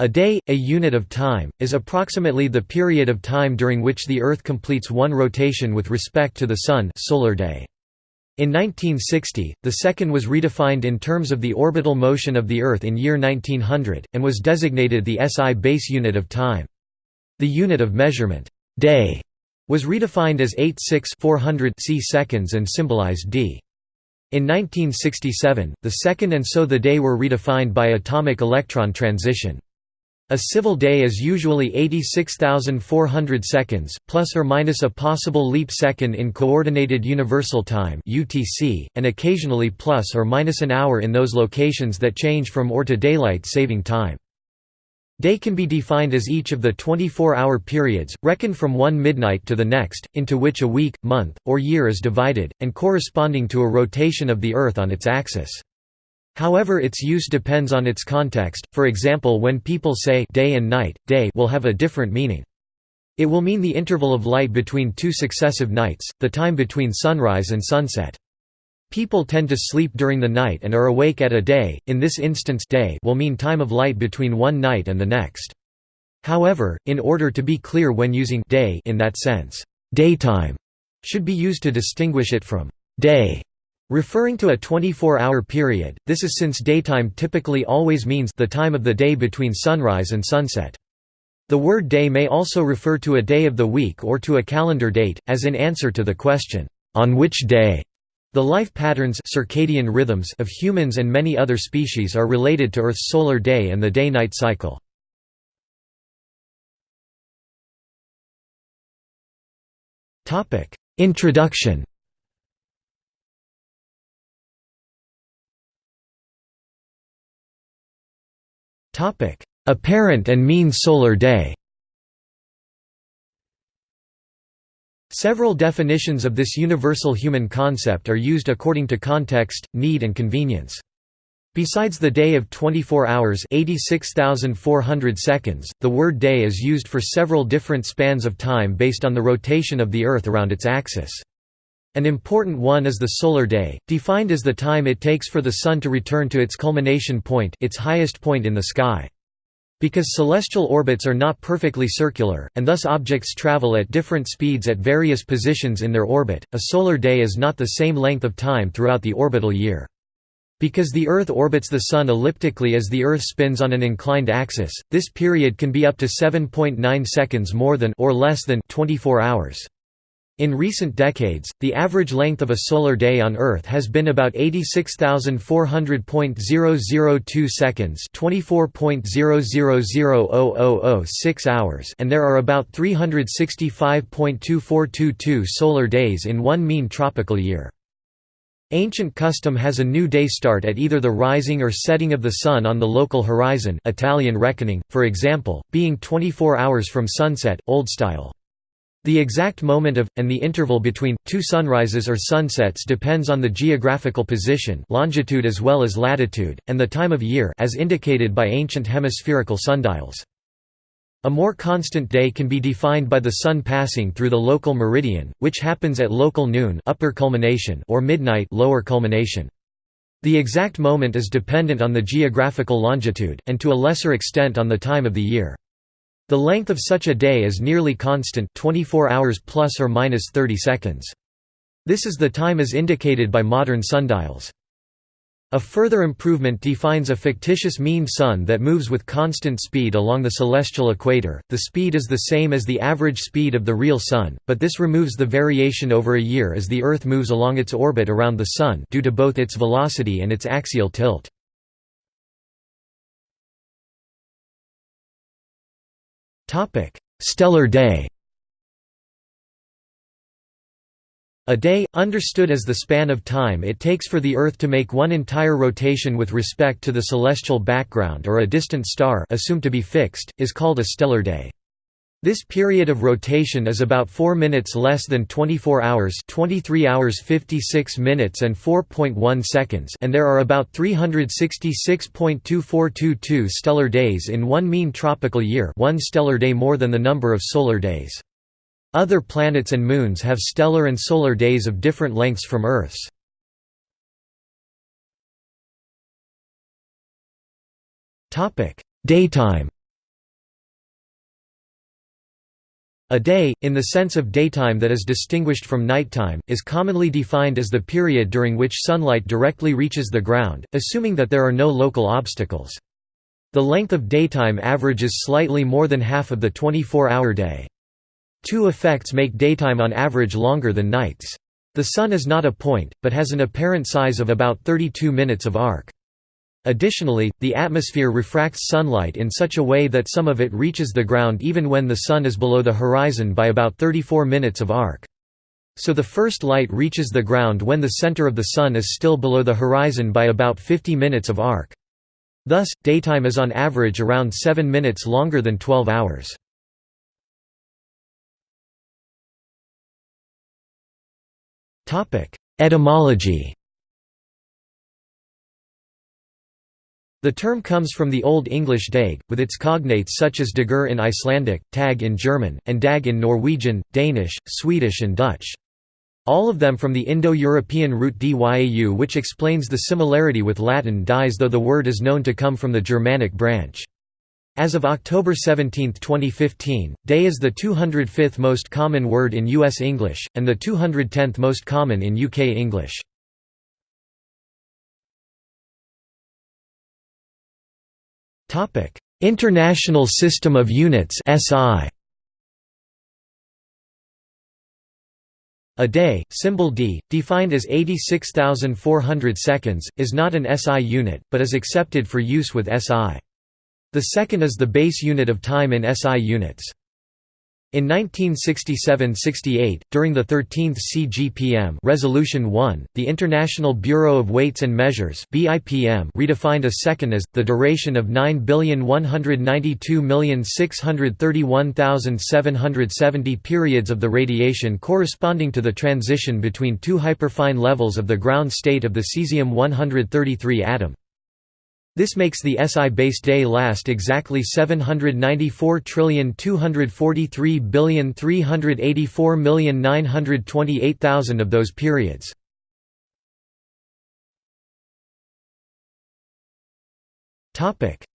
A day, a unit of time, is approximately the period of time during which the Earth completes one rotation with respect to the Sun solar day. In 1960, the second was redefined in terms of the orbital motion of the Earth in year 1900, and was designated the SI base unit of time. The unit of measurement, day, was redefined as 86 400 c seconds and symbolized d. In 1967, the second and so the day were redefined by atomic electron transition. A civil day is usually 86,400 seconds, plus or minus a possible leap second in Coordinated Universal Time (UTC), and occasionally plus or minus an hour in those locations that change from OR to daylight saving time. Day can be defined as each of the 24-hour periods, reckoned from one midnight to the next, into which a week, month, or year is divided, and corresponding to a rotation of the Earth on its axis. However its use depends on its context, for example when people say day and night, day will have a different meaning. It will mean the interval of light between two successive nights, the time between sunrise and sunset. People tend to sleep during the night and are awake at a day, in this instance day will mean time of light between one night and the next. However, in order to be clear when using day in that sense, daytime should be used to distinguish it from day Referring to a 24-hour period, this is since daytime typically always means the time of the day between sunrise and sunset. The word day may also refer to a day of the week or to a calendar date, as in answer to the question, "'On which day?' The life patterns circadian rhythms of humans and many other species are related to Earth's solar day and the day-night cycle. Introduction Topic: Apparent and mean solar day. Several definitions of this universal human concept are used according to context, need and convenience. Besides the day of 24 hours 86,400 seconds, the word day is used for several different spans of time based on the rotation of the Earth around its axis. An important one is the solar day, defined as the time it takes for the Sun to return to its culmination point its highest point in the sky. Because celestial orbits are not perfectly circular, and thus objects travel at different speeds at various positions in their orbit, a solar day is not the same length of time throughout the orbital year. Because the Earth orbits the Sun elliptically as the Earth spins on an inclined axis, this period can be up to 7.9 seconds more than or less than 24 hours. In recent decades, the average length of a solar day on Earth has been about 86,400.002 seconds (24.0000006 hours), and there are about 365.2422 solar days in one mean tropical year. Ancient custom has a new day start at either the rising or setting of the sun on the local horizon Italian reckoning, for example, being 24 hours from sunset, Old Style. The exact moment of, and the interval between, two sunrises or sunsets depends on the geographical position longitude as well as latitude, and the time of year as indicated by ancient hemispherical sundials. A more constant day can be defined by the sun passing through the local meridian, which happens at local noon upper culmination or midnight lower culmination. The exact moment is dependent on the geographical longitude, and to a lesser extent on the time of the year. The length of such a day is nearly constant 24 hours plus or minus 30 seconds. This is the time as indicated by modern sundials. A further improvement defines a fictitious mean sun that moves with constant speed along the celestial equator. The speed is the same as the average speed of the real sun, but this removes the variation over a year as the Earth moves along its orbit around the sun due to both its velocity and its axial tilt. Stellar day A day, understood as the span of time it takes for the Earth to make one entire rotation with respect to the celestial background or a distant star assumed to be fixed, is called a stellar day. This period of rotation is about 4 minutes less than 24 hours 23 hours 56 minutes and 4.1 seconds and there are about 366.2422 stellar days in one mean tropical year one stellar day more than the number of solar days. Other planets and moons have stellar and solar days of different lengths from Earth's. Daytime A day, in the sense of daytime that is distinguished from nighttime, is commonly defined as the period during which sunlight directly reaches the ground, assuming that there are no local obstacles. The length of daytime averages slightly more than half of the 24-hour day. Two effects make daytime on average longer than nights. The Sun is not a point, but has an apparent size of about 32 minutes of arc. Additionally, the atmosphere refracts sunlight in such a way that some of it reaches the ground even when the Sun is below the horizon by about 34 minutes of arc. So the first light reaches the ground when the center of the Sun is still below the horizon by about 50 minutes of arc. Thus, daytime is on average around 7 minutes longer than 12 hours. Etymology The term comes from the Old English dag, with its cognates such as dagur in Icelandic, tag in German, and dag in Norwegian, Danish, Swedish and Dutch. All of them from the Indo-European root dyau which explains the similarity with Latin dies though the word is known to come from the Germanic branch. As of October 17, 2015, day is the 205th most common word in U.S. English, and the 210th most common in UK English. International System of Units SI A day, symbol d, defined as 86,400 seconds, is not an SI unit, but is accepted for use with SI. The second is the base unit of time in SI units. In 1967–68, during the 13th CGPM Resolution 1, the International Bureau of Weights and Measures redefined a second as the duration of 9,192,631,770 periods of the radiation corresponding to the transition between two hyperfine levels of the ground state of the cesium-133 atom. This makes the SI-based day last exactly 794,243,384,928,000 of those periods.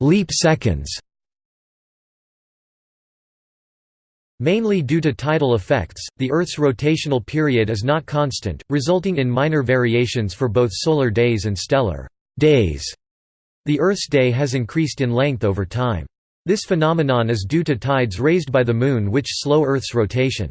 Leap seconds Mainly due to tidal effects, the Earth's rotational period is not constant, resulting in minor variations for both solar days and stellar days. The Earth's day has increased in length over time. This phenomenon is due to tides raised by the Moon which slow Earth's rotation.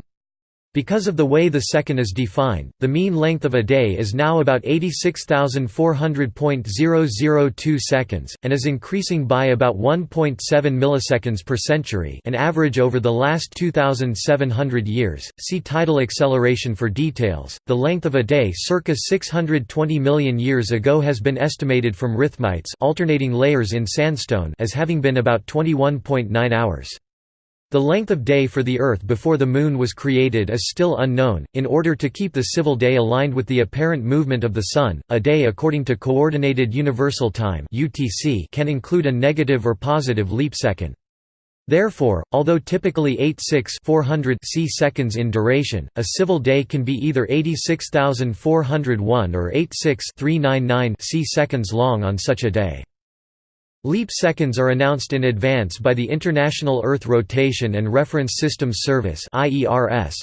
Because of the way the second is defined, the mean length of a day is now about 86,400.002 seconds, and is increasing by about 1.7 milliseconds per century an average over the last 2,700 years. See tidal acceleration for details. The length of a day circa 620 million years ago has been estimated from rhythmites alternating layers in sandstone as having been about 21.9 hours. The length of day for the Earth before the Moon was created is still unknown. In order to keep the civil day aligned with the apparent movement of the Sun, a day according to Coordinated Universal Time (UTC) can include a negative or positive leap second. Therefore, although typically 86 400 c seconds in duration, a civil day can be either 86,401 or 86 399 c seconds long on such a day. Leap seconds are announced in advance by the International Earth Rotation and Reference Systems Service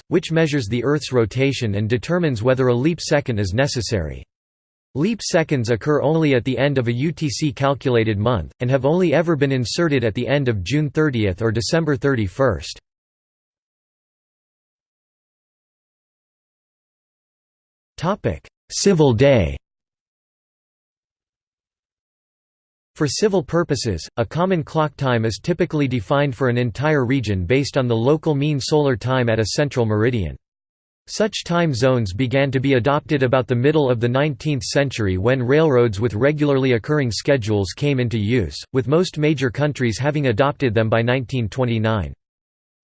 which measures the Earth's rotation and determines whether a leap second is necessary. Leap seconds occur only at the end of a UTC calculated month, and have only ever been inserted at the end of June 30 or December 31. Civil day For civil purposes, a common clock time is typically defined for an entire region based on the local mean solar time at a central meridian. Such time zones began to be adopted about the middle of the 19th century when railroads with regularly occurring schedules came into use, with most major countries having adopted them by 1929.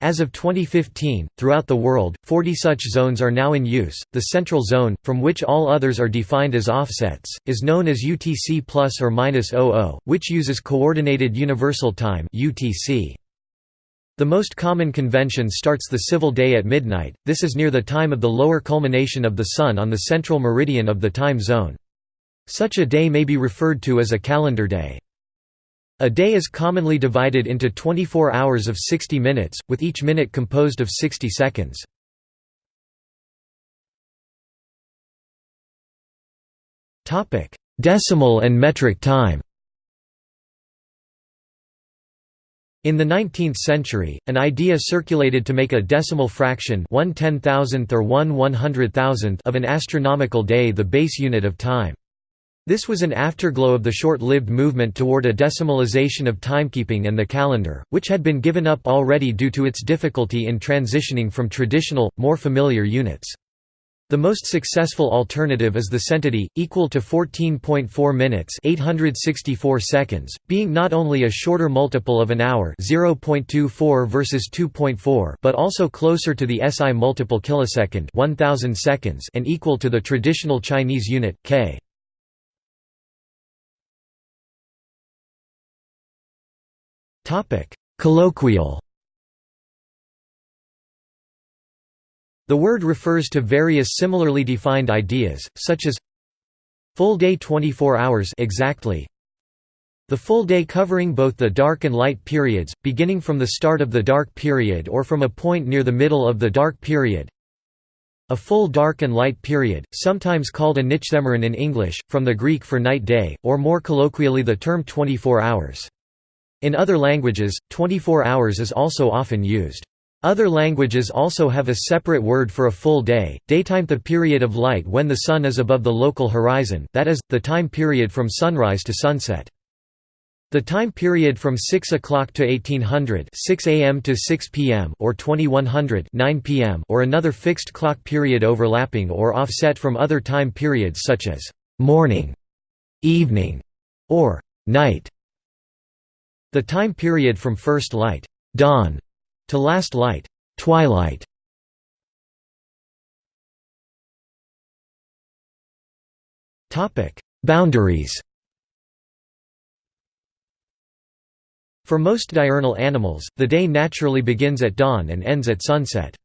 As of 2015, throughout the world, 40 such zones are now in use. The central zone, from which all others are defined as offsets, is known as UTC plus or minus 00, which uses Coordinated Universal Time (UTC). The most common convention starts the civil day at midnight. This is near the time of the lower culmination of the sun on the central meridian of the time zone. Such a day may be referred to as a calendar day. A day is commonly divided into 24 hours of 60 minutes, with each minute composed of 60 seconds. Decimal and metric time In the 19th century, an idea circulated to make a decimal fraction 1 ten-thousandth or 1 one-hundred-thousandth of an astronomical day the base unit of time. This was an afterglow of the short-lived movement toward a decimalization of timekeeping and the calendar, which had been given up already due to its difficulty in transitioning from traditional, more familiar units. The most successful alternative is the centiday, equal to 14.4 minutes 864 seconds, being not only a shorter multiple of an hour 0.24 versus 2.4 but also closer to the SI multiple kilosecond 1000 seconds and equal to the traditional Chinese unit, k. Colloquial The word refers to various similarly defined ideas, such as full day 24 hours exactly, the full day covering both the dark and light periods, beginning from the start of the dark period or from a point near the middle of the dark period. A full dark and light period, sometimes called a nychthemeron in English, from the Greek for night day, or more colloquially the term 24 hours. In other languages, 24 hours is also often used. Other languages also have a separate word for a full day, daytime the period of light when the sun is above the local horizon that is, the time period from sunrise to sunset. The time period from 6 o'clock to 1800 6 a.m. to 6 p.m. or 2100 9 p.m. or another fixed clock period overlapping or offset from other time periods such as «morning», «evening» or «night». The time period from first light dawn to last light, twilight. Topic: Boundaries. For most diurnal animals, the day naturally begins at dawn and ends at sunset.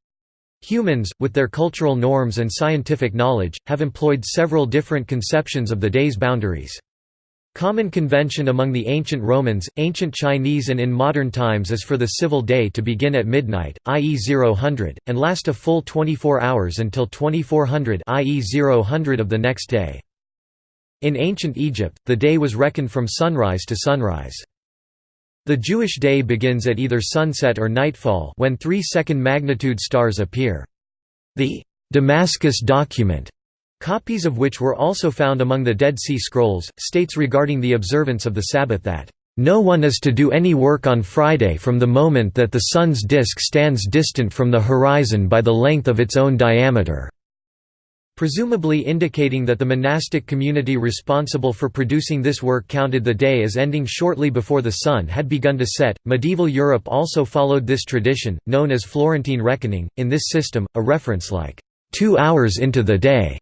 Humans, with their cultural norms and scientific knowledge, have employed several different conceptions of the day's boundaries. Common convention among the ancient Romans, ancient Chinese and in modern times is for the civil day to begin at midnight, i.e. 0000, and last a full 24 hours until 2400 i.e. 0000 of the next day. In ancient Egypt, the day was reckoned from sunrise to sunrise. The Jewish day begins at either sunset or nightfall when three second magnitude stars appear. The Damascus document copies of which were also found among the Dead Sea Scrolls, states regarding the observance of the Sabbath that, "...no one is to do any work on Friday from the moment that the sun's disk stands distant from the horizon by the length of its own diameter." presumably indicating that the monastic community responsible for producing this work counted the day as ending shortly before the sun had begun to set. Medieval Europe also followed this tradition, known as Florentine reckoning. In this system, a reference like two hours into the day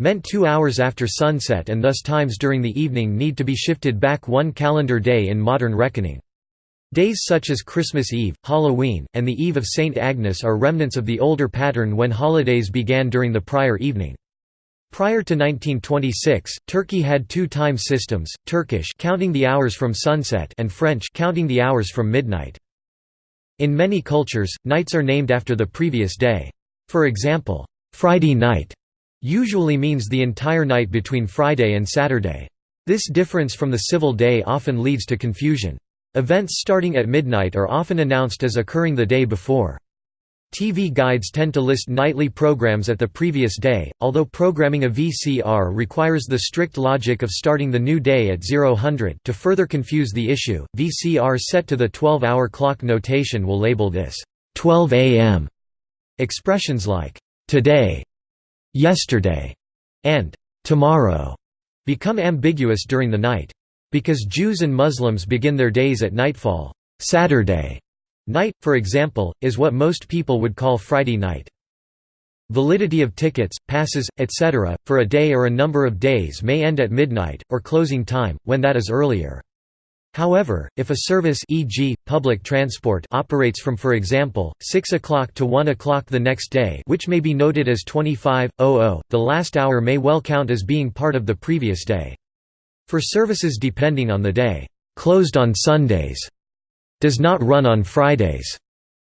meant two hours after sunset and thus times during the evening need to be shifted back one calendar day in modern reckoning. Days such as Christmas Eve, Halloween, and the Eve of St. Agnes are remnants of the older pattern when holidays began during the prior evening. Prior to 1926, Turkey had two time systems, Turkish counting the hours from sunset and French counting the hours from midnight. In many cultures, nights are named after the previous day. For example, Friday night usually means the entire night between Friday and Saturday. This difference from the civil day often leads to confusion. Events starting at midnight are often announced as occurring the day before. TV guides tend to list nightly programs at the previous day, although programming a VCR requires the strict logic of starting the new day at 0000 to further confuse the issue, VCR set to the 12-hour clock notation will label this 12 a.m. Expressions like, today, yesterday, and tomorrow become ambiguous during the night. Because Jews and Muslims begin their days at nightfall, Saturday night, for example, is what most people would call Friday night. Validity of tickets, passes, etc., for a day or a number of days may end at midnight, or closing time, when that is earlier. However, if a service e.g., public transport operates from for example, 6 o'clock to 1 o'clock the next day which may be noted as 25.00, the last hour may well count as being part of the previous day. For services depending on the day, closed on Sundays, does not run on Fridays,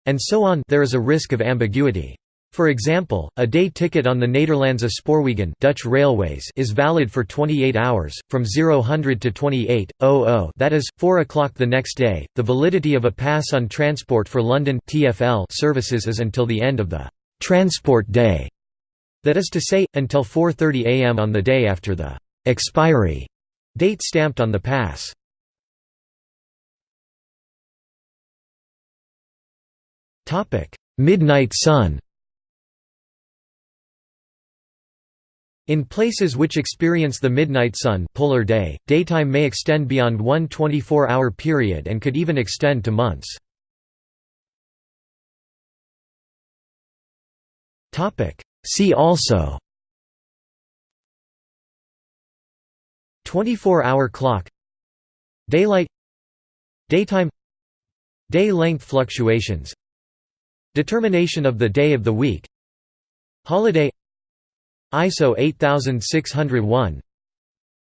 and so on there is a risk of ambiguity. For example, a day ticket on the Nederlandse Spoorwegen Dutch Railways is valid for 28 hours, from 0000 to 28.00 that is, 4 o'clock the next day. The validity of a pass on Transport for London TfL services is until the end of the «transport day», that is to say, until 4.30 am on the day after the «expiry» date stamped on the pass. Midnight sun In places which experience the midnight sun polar day, daytime may extend beyond one 24-hour period and could even extend to months. See also 24-hour clock Daylight Daytime Day length fluctuations Determination of the day of the week Holiday ISO 8601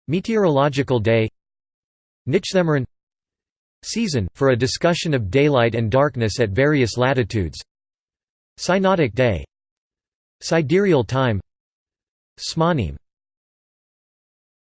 Meteorological day. Nychthemeron Season, for a discussion of daylight and darkness at various latitudes. Synodic day. Sidereal time. Zmanim